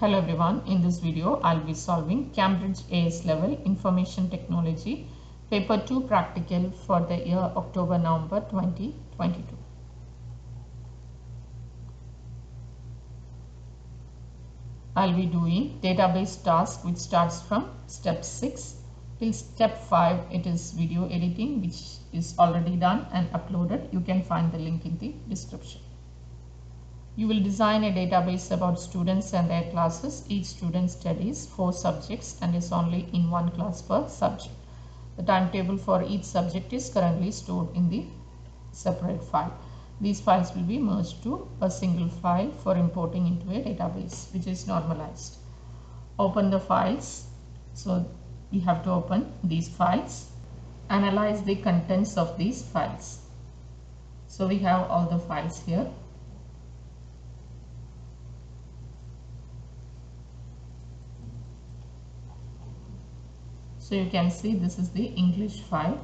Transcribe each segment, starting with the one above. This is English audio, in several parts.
Hello everyone, in this video I'll be solving Cambridge AS level Information Technology paper 2 practical for the year October-November 2022. I'll be doing database task which starts from step 6 till step 5 it is video editing which is already done and uploaded. You can find the link in the description. You will design a database about students and their classes. Each student studies four subjects and is only in one class per subject. The timetable for each subject is currently stored in the separate file. These files will be merged to a single file for importing into a database which is normalized. Open the files. So we have to open these files. Analyze the contents of these files. So we have all the files here. So you can see this is the English file.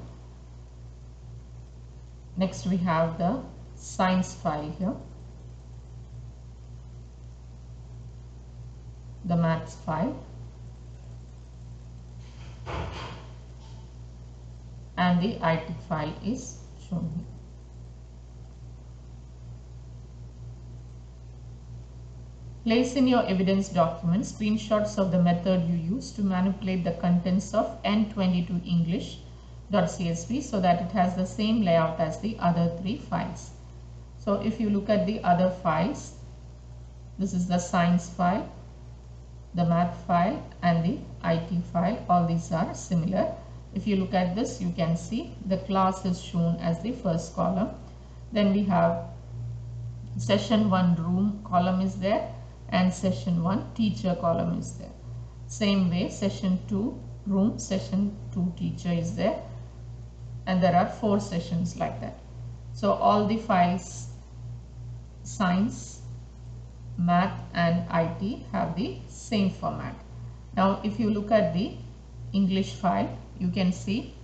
Next we have the science file here. The maths file. And the IT file is shown here. Place in your evidence document screenshots of the method you use to manipulate the contents of N22 English.csv so that it has the same layout as the other three files. So if you look at the other files, this is the science file, the math file and the IT file. All these are similar. If you look at this, you can see the class is shown as the first column. Then we have session 1 room column is there and session 1 teacher column is there. Same way session 2 room, session 2 teacher is there and there are four sessions like that. So all the files science, math and IT have the same format. Now if you look at the English file you can see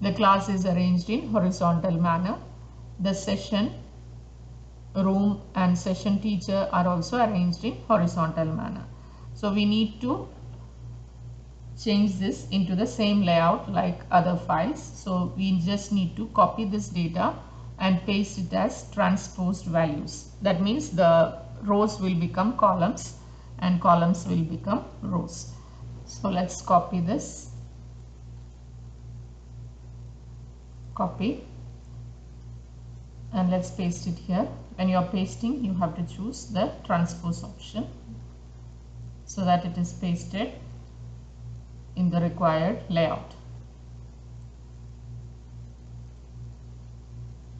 the class is arranged in horizontal manner. The session room and session teacher are also arranged in horizontal manner. So we need to change this into the same layout like other files. So we just need to copy this data and paste it as transposed values. That means the rows will become columns and columns will become rows. So let's copy this. Copy and let's paste it here. When you are pasting you have to choose the transpose option so that it is pasted in the required layout.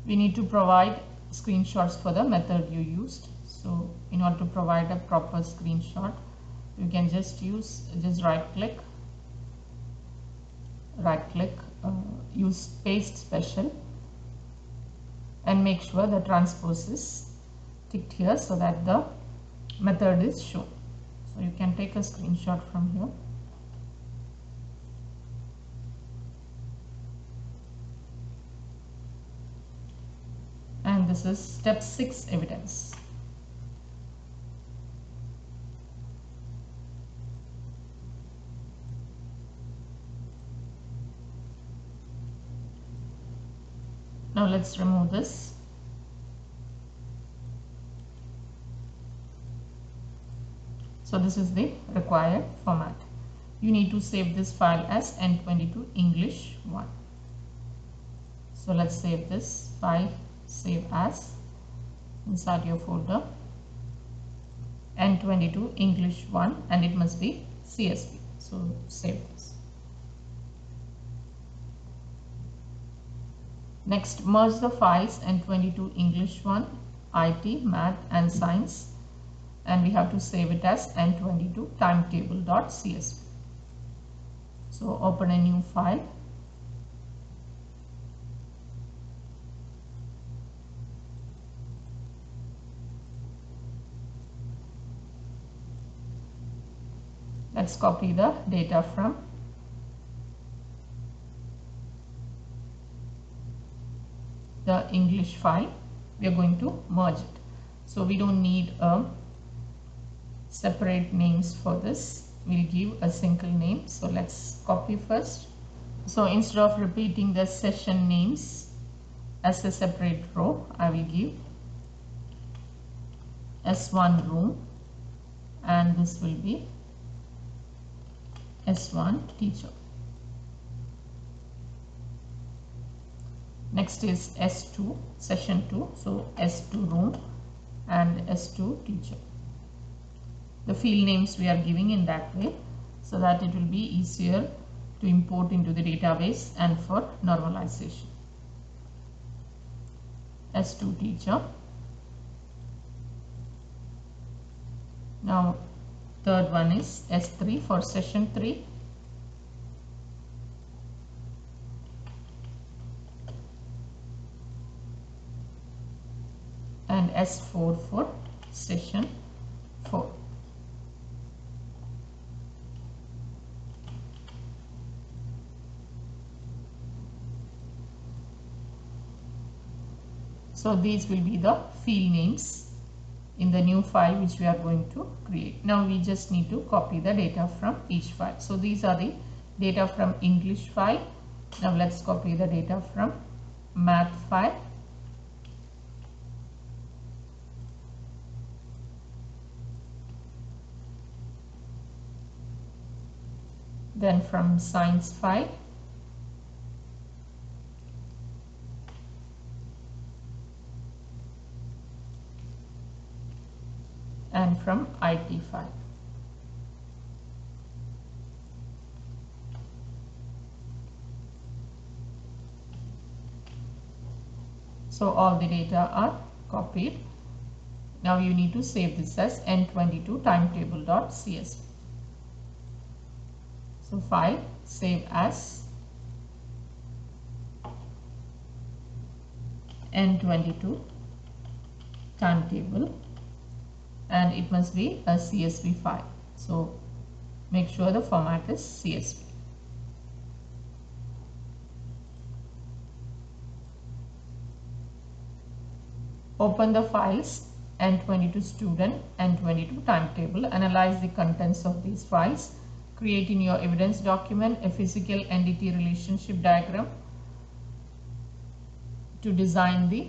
We need to provide screenshots for the method you used. So in order to provide a proper screenshot you can just use just right click right click uh, use paste special and make sure the transpose is ticked here so that the method is shown. So you can take a screenshot from here. And this is step 6 evidence. Now let's remove this. So this is the required format. You need to save this file as N22 English 1. So let's save this file, save as, inside your folder, N22 English 1 and it must be CSV. So save Next, merge the files N22 English 1, IT, Math and Science and we have to save it as N22 timetable.csv. So open a new file. Let's copy the data from the English file we are going to merge it so we don't need a separate names for this. We'll give a single name. So let's copy first. So instead of repeating the session names as a separate row, I will give S1 room and this will be S1 teacher. Next is S2 session 2 so S2 room and S2 teacher. The field names we are giving in that way so that it will be easier to import into the database and for normalization. S2 teacher. Now third one is S3 for session 3 and S4 for session 4. So these will be the field names in the new file which we are going to create. Now we just need to copy the data from each file. So these are the data from English file. Now let's copy the data from math file. Then from science file. and from IT file. So all the data are copied. Now you need to save this as n22 timetable.csv. So file save as n22 timetable and it must be a CSV file. So make sure the format is CSV. Open the files N22 student N22 timetable. Analyze the contents of these files. Create in your evidence document a physical entity relationship diagram to design the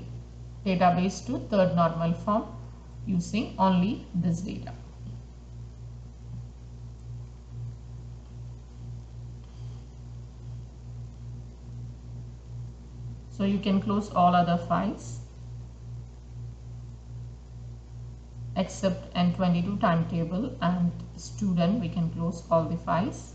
database to third normal form using only this data. So you can close all other files except N22 timetable and student we can close all the files.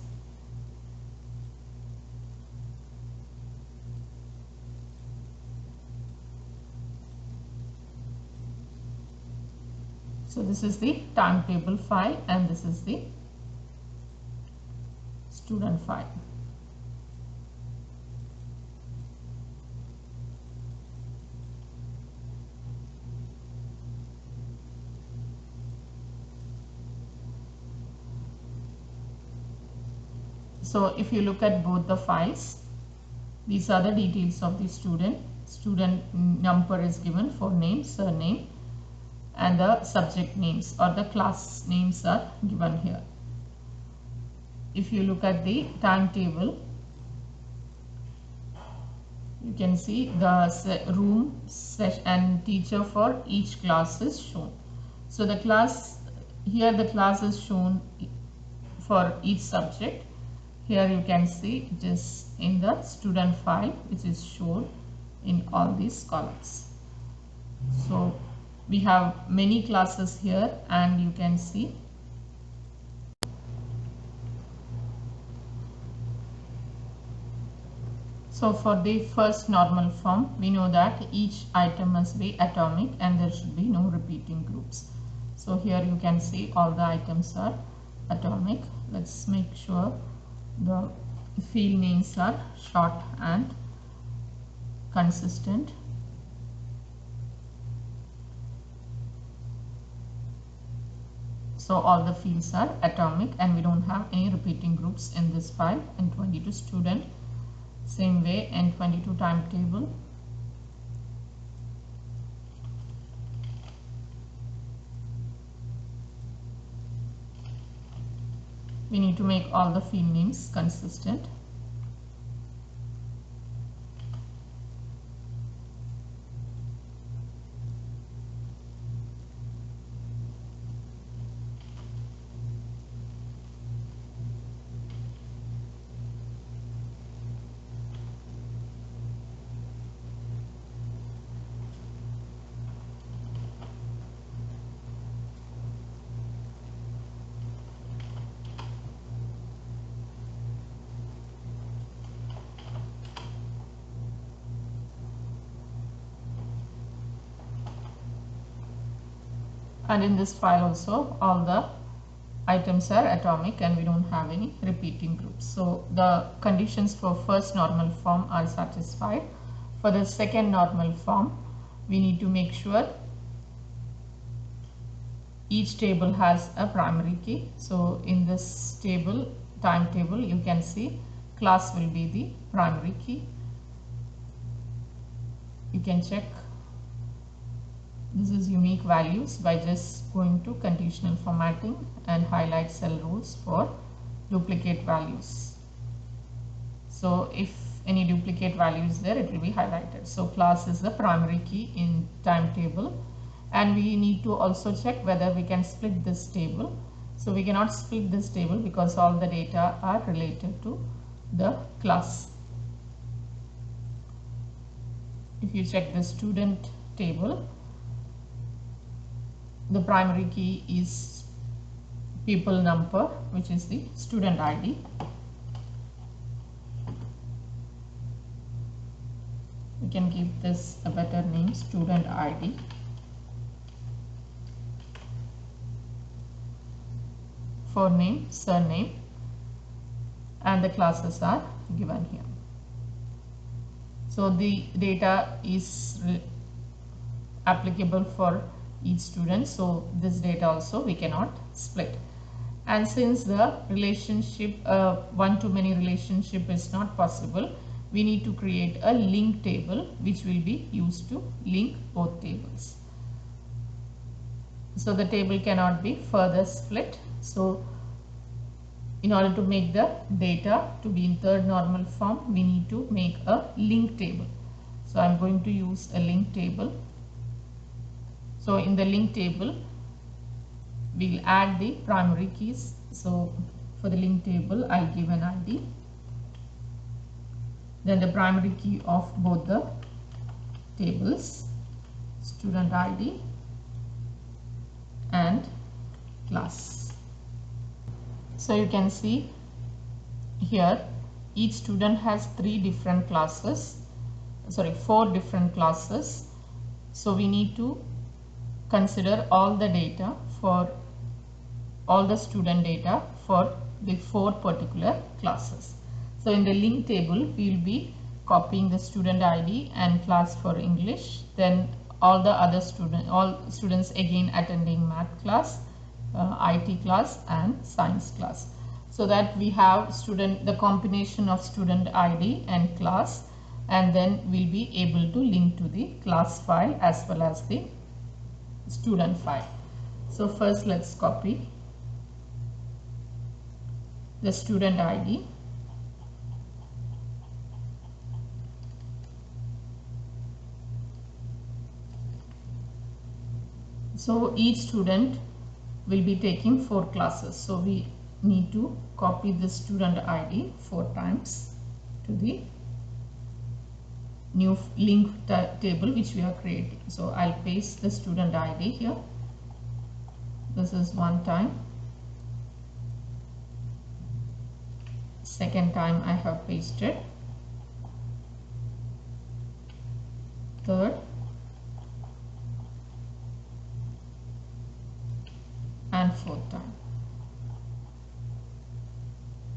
So this is the timetable file and this is the student file. So if you look at both the files, these are the details of the student. Student number is given for name, surname, and the subject names or the class names are given here. If you look at the timetable, you can see the room and teacher for each class is shown. So the class, here the class is shown for each subject. Here you can see it is in the student file which is shown in all these columns. So we have many classes here and you can see So for the first normal form, we know that each item must be atomic and there should be no repeating groups. So here you can see all the items are atomic. Let's make sure the field names are short and consistent. So all the fields are atomic and we don't have any repeating groups in this file. N22 student, same way N22 timetable. We need to make all the field names consistent and in this file also all the items are atomic and we don't have any repeating groups. So the conditions for first normal form are satisfied. For the second normal form we need to make sure each table has a primary key. So in this table timetable you can see class will be the primary key. You can check this is unique values by just going to conditional formatting and highlight cell rules for duplicate values. So if any duplicate value is there, it will be highlighted. So class is the primary key in timetable and we need to also check whether we can split this table. So we cannot split this table because all the data are related to the class. If you check the student table, the primary key is people number which is the student ID we can give this a better name student ID for name surname and the classes are given here. So the data is applicable for each student so this data also we cannot split. And since the relationship uh, one to many relationship is not possible we need to create a link table which will be used to link both tables. So the table cannot be further split. So in order to make the data to be in third normal form we need to make a link table. So I'm going to use a link table so in the link table, we'll add the primary keys. So for the link table, I'll give an ID. Then the primary key of both the tables, student ID and class. So you can see here each student has three different classes sorry four different classes so we need to consider all the data for all the student data for the four particular classes. So in the link table, we will be copying the student ID and class for English. Then all the other student, all students again attending math class, uh, IT class and science class. So that we have student, the combination of student ID and class and then we'll be able to link to the class file as well as the student file. So first let's copy the student ID. So each student will be taking four classes. So we need to copy the student ID four times to the new link table which we are creating. So I'll paste the student ID here. This is one time. Second time I have pasted. Third. And fourth time.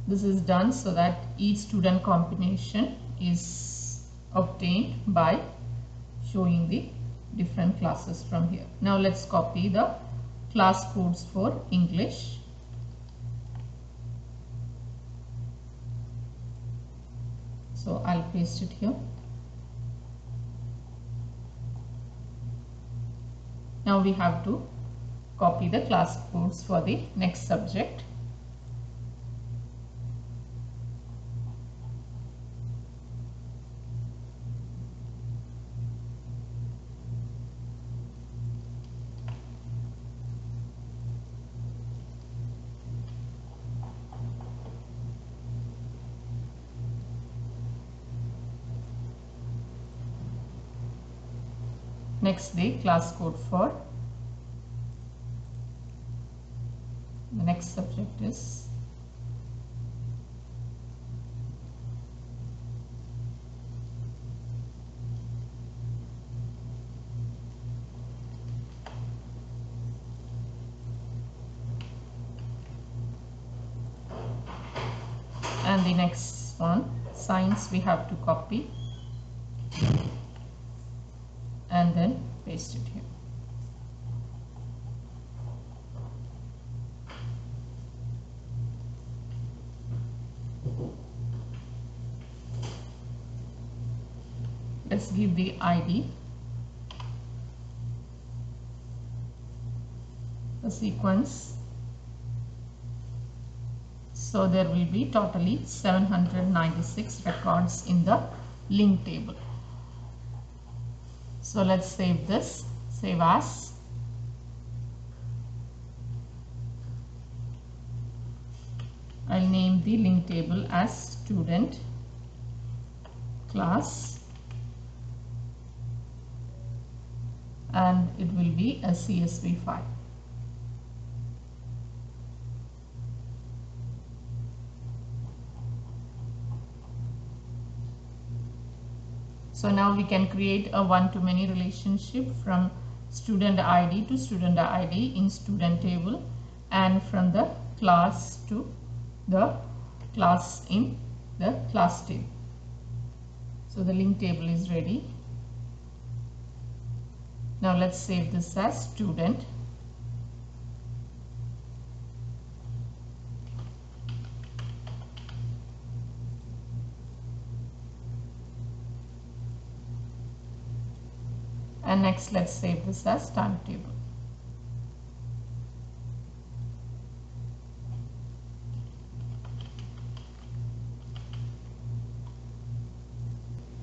This is done so that each student combination is obtained by showing the different classes from here. Now let's copy the class codes for English. So I'll paste it here. Now we have to copy the class codes for the next subject. Next the class code for the next subject is and the next one science we have to copy id the sequence. So there will be totally 796 records in the link table. So let's save this. Save as. I'll name the link table as student class and it will be a CSV file. So now we can create a one-to-many relationship from student ID to student ID in student table and from the class to the class in the class table. So the link table is ready. Now let's save this as student. And next let's save this as timetable.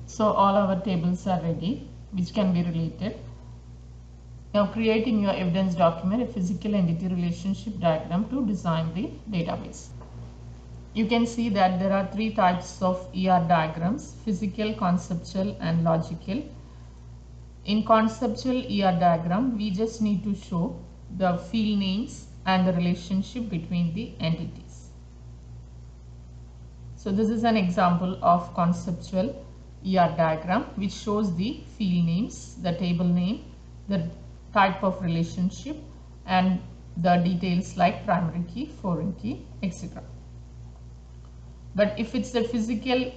So all our tables are ready which can be related. Now creating your evidence document, a physical entity relationship diagram to design the database. You can see that there are three types of ER diagrams, physical, conceptual and logical. In conceptual ER diagram, we just need to show the field names and the relationship between the entities. So this is an example of conceptual ER diagram which shows the field names, the table name, the type of relationship and the details like primary key, foreign key, etc. But if it's a physical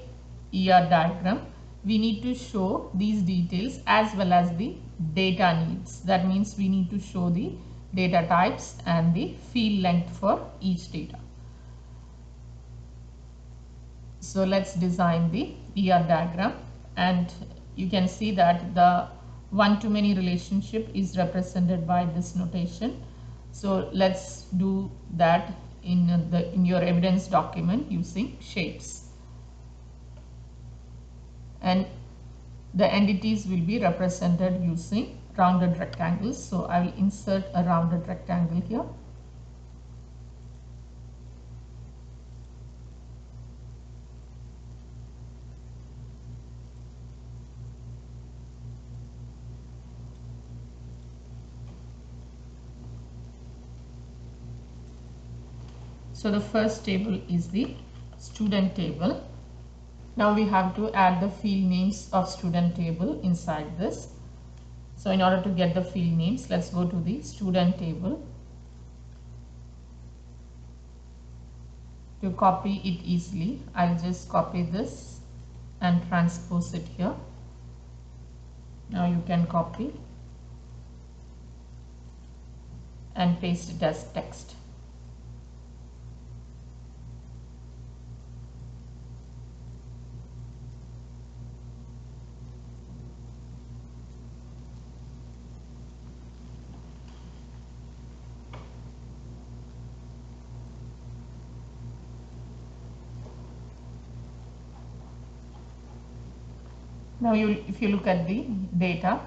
ER diagram, we need to show these details as well as the data needs. That means we need to show the data types and the field length for each data. So let's design the ER diagram and you can see that the one-to-many relationship is represented by this notation. So let's do that in the in your evidence document using shapes. And the entities will be represented using rounded rectangles. So I will insert a rounded rectangle here. So the first table is the student table. Now we have to add the field names of student table inside this. So in order to get the field names, let's go to the student table. To copy it easily, I'll just copy this and transpose it here. Now you can copy and paste it as text. Now you, if you look at the data,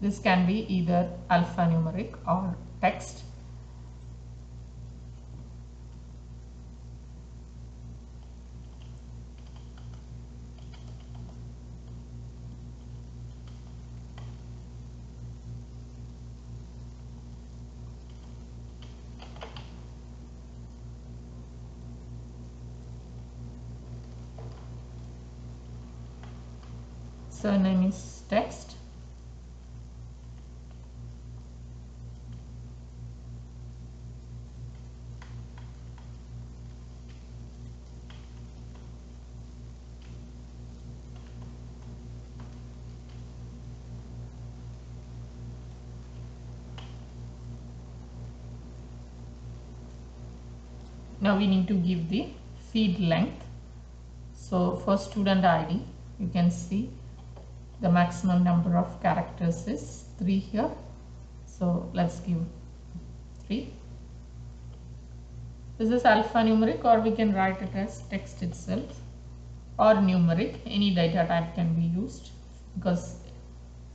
this can be either alphanumeric or text. Surname is text now we need to give the field length. So for student id you can see the maximum number of characters is 3 here. So let's give 3 this is alphanumeric or we can write it as text itself or numeric. Any data type can be used because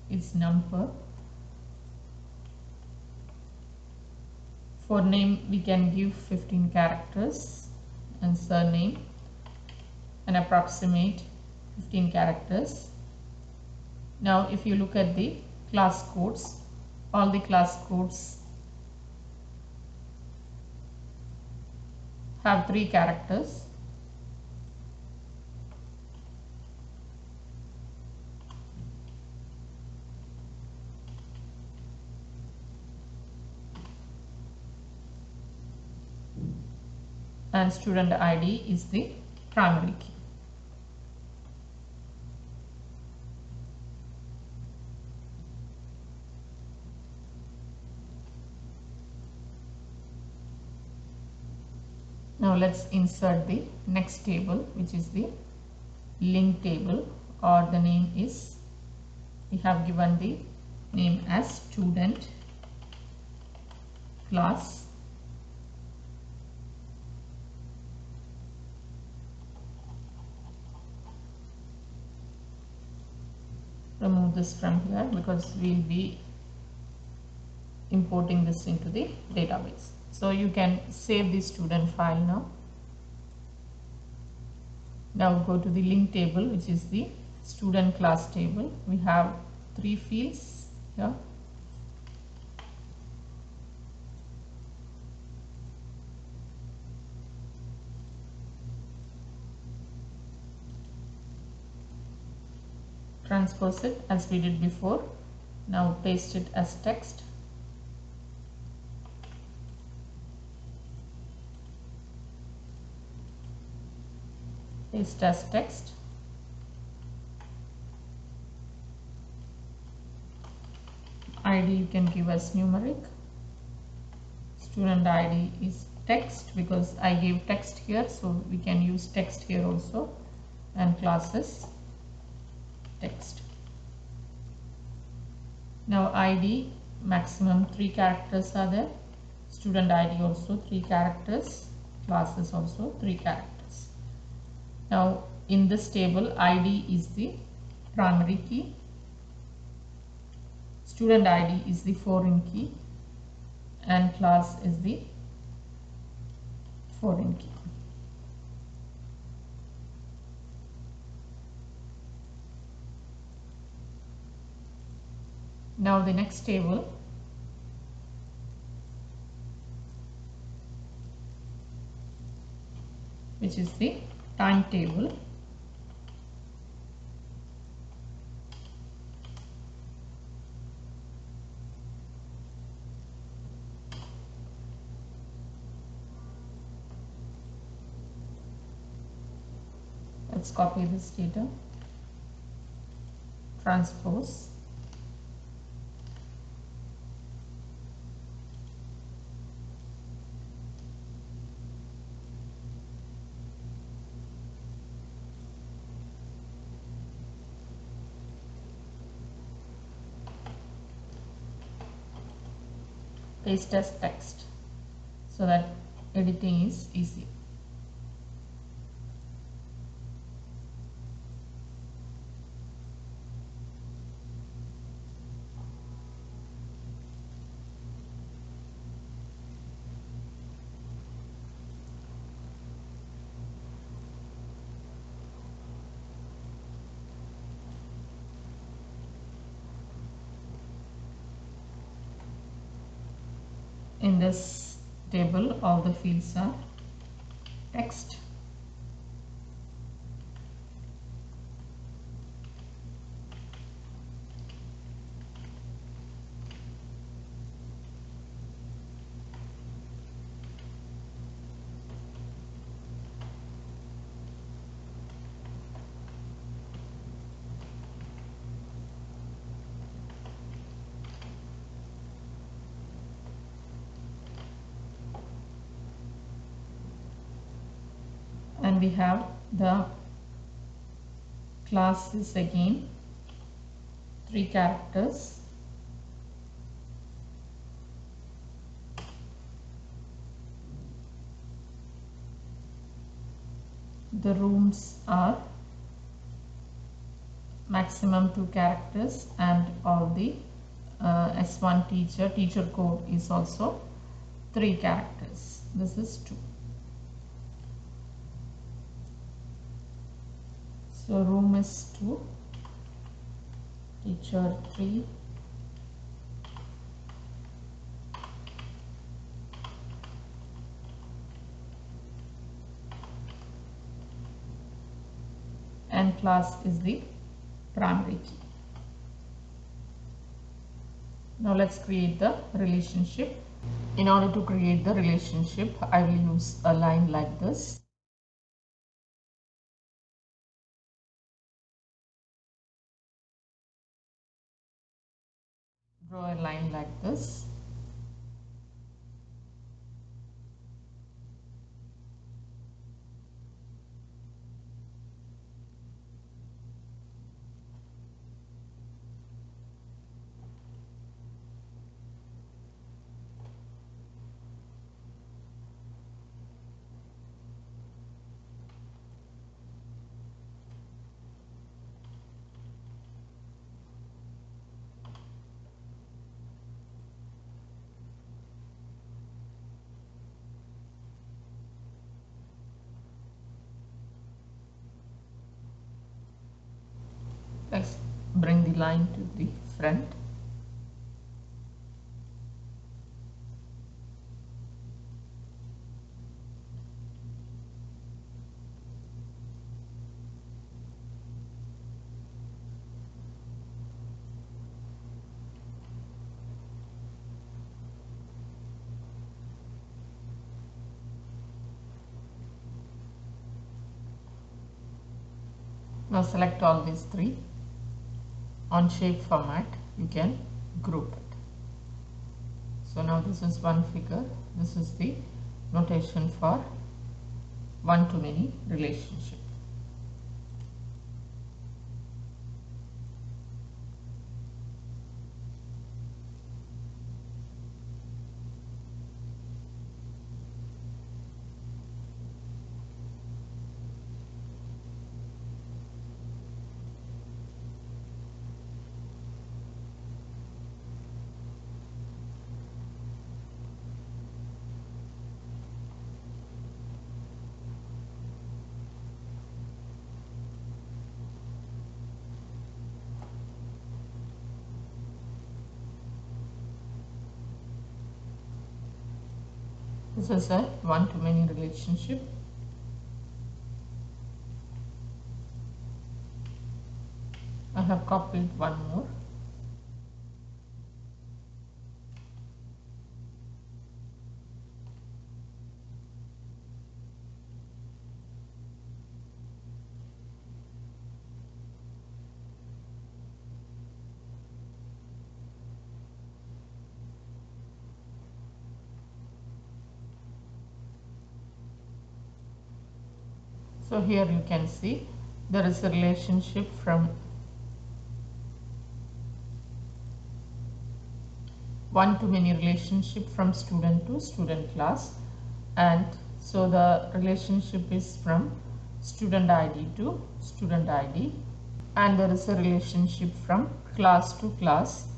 it's number. For name we can give 15 characters and surname and approximate 15 characters. Now if you look at the class codes, all the class codes have three characters and student ID is the primary key. Now let's insert the next table which is the link table or the name is we have given the name as student class remove this from here because we'll be importing this into the database so you can save the student file now. Now go to the link table which is the student class table. We have three fields here. Transpose it as we did before. Now paste it as text paste as text id you can give as numeric student id is text because I gave text here so we can use text here also and classes text. Now ID maximum 3 characters are there. Student ID also 3 characters. Classes also 3 characters. Now in this table ID is the primary key. Student ID is the foreign key and class is the foreign key. Now the next table which is the timetable. Let's copy this data. Transpose paste as text so that editing is easy. Fields are have the classes again. Three characters. The rooms are maximum two characters and all the uh, S1 teacher teacher code is also three characters. This is two so room is two teacher three and class is the primary key. Now let's create the relationship. In order to create the relationship, I will use a line like this. Draw a line like this. let's bring the line to the front. Now select all these three on shape format you can group it. So now this is one figure. This is the notation for one to many relationship This is a one-to-many relationship. I have copied one more. So here you can see there is a relationship from one to many relationship from student to student class. And so the relationship is from student ID to student ID and there is a relationship from class to class.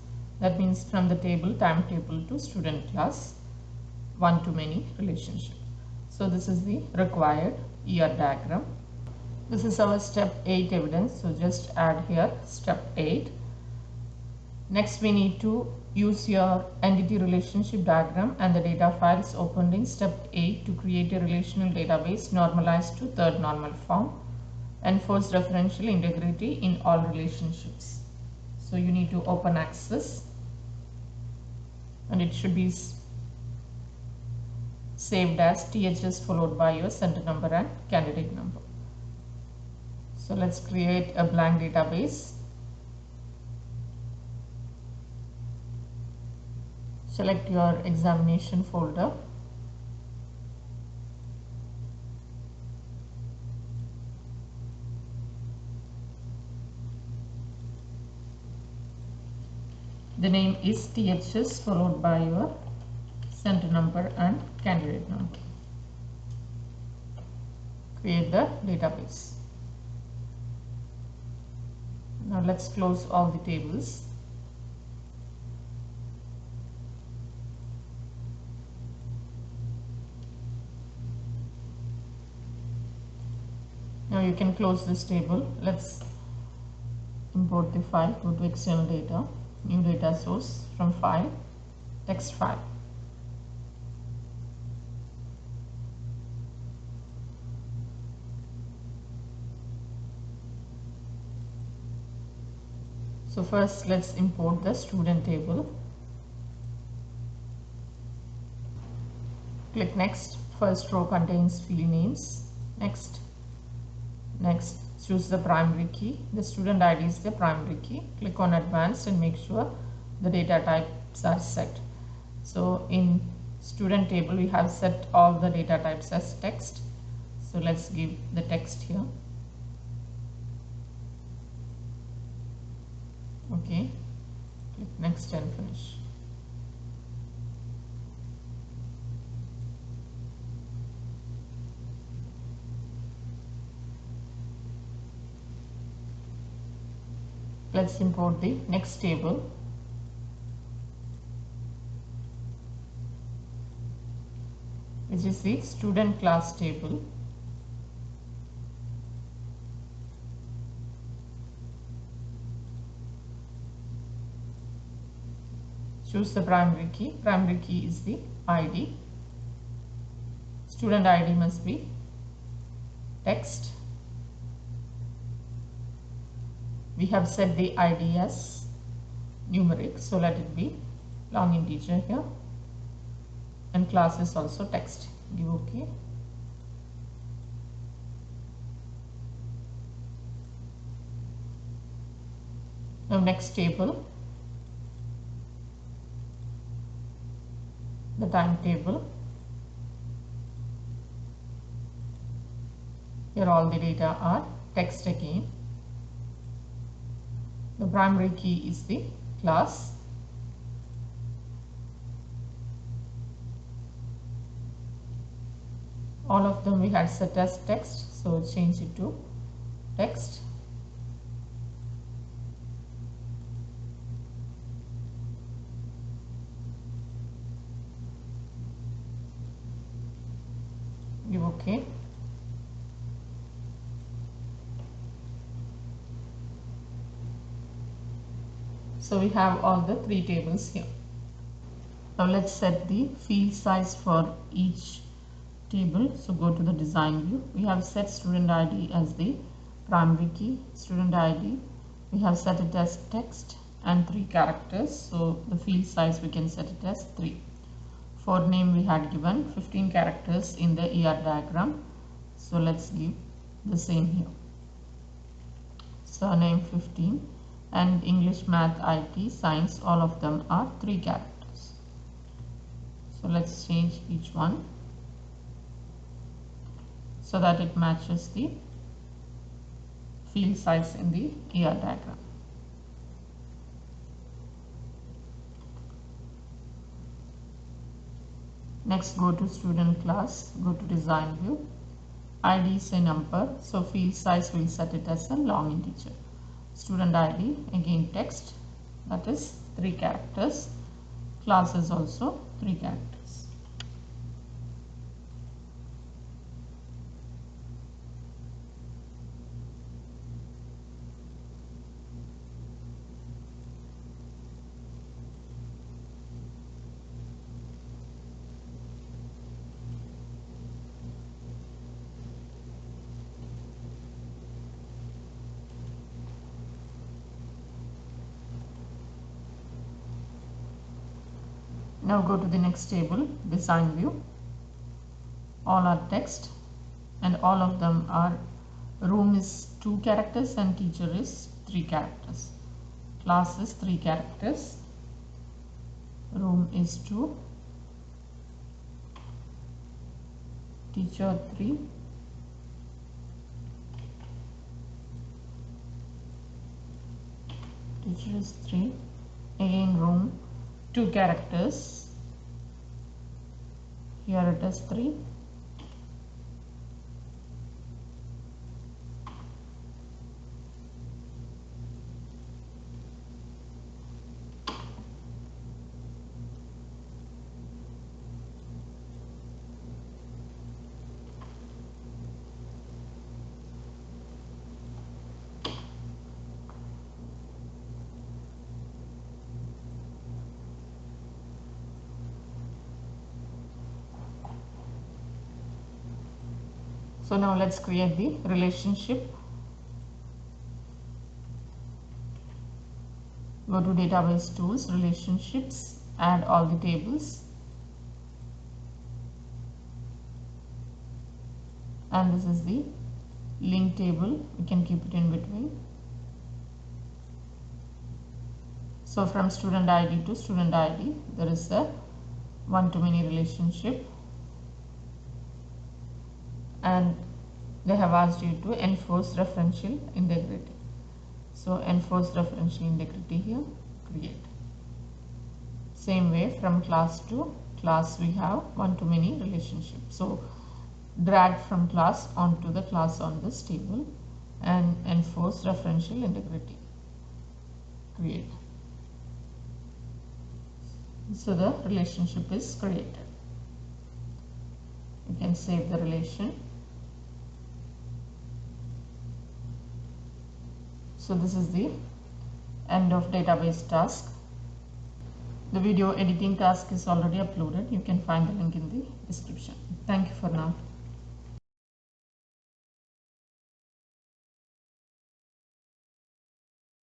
That means from the table timetable to student class. One to many relationship. So this is the required ER diagram. This is our step 8 evidence. So just add here step 8. Next we need to use your entity relationship diagram and the data files opened in step 8 to create a relational database normalized to third normal form. Enforce referential integrity in all relationships. So you need to open access and it should be saved as THS followed by your center number and candidate number. So let's create a blank database. Select your examination folder. The name is THS followed by your center number and candidate number. Create the database. Now let's close all the tables. Now you can close this table. Let's import the file. Go to external data, new data source from file, text file. So first let's import the student table. Click next. First row contains field names. Next Next, choose the primary key. The student ID is the primary key. Click on advanced and make sure the data types are set. So in student table, we have set all the data types as text. So let's give the text here. Okay, click next and finish. let's import the next table. Which is the student class table choose the primary key. Primary key is the id student id must be text. We have set the id as numeric so let it be long integer here. And class is also text. Give ok. Now next table the timetable. Here all the data are text again. The primary key is the class. All of them we had set as text so change it to text okay So we have all the three tables here. Now let's set the field size for each table. So go to the design view. We have set student ID as the primary key. Student ID, we have set it as text and three characters. So the field size we can set it as three. For name we had given 15 characters in the ER diagram. So let's give the same here. Surname 15 and English, Math, IT, Science, all of them are three characters. So let's change each one so that it matches the field size in the ER diagram. Next go to student class, go to design view, ID a number, so field size will set it as a long integer. Student id again text that is three characters. Class is also three characters the next table, design view. All are text and all of them are room is two characters and teacher is three characters. Class is three characters. Room is two. Teacher three. Teacher is three again room two characters here it is 3 So now let's create the relationship. Go to database tools, relationships, add all the tables. And this is the link table, we can keep it in between. So from student ID to student ID, there is a one-to-many relationship and they have asked you to enforce referential integrity. So enforce referential integrity here, create. Same way from class to class we have one-to-many relationship. So drag from class onto the class on this table and enforce referential integrity. Create. So the relationship is created. You can save the relation So this is the end of database task. The video editing task is already uploaded. You can find the link in the description. Thank you for now.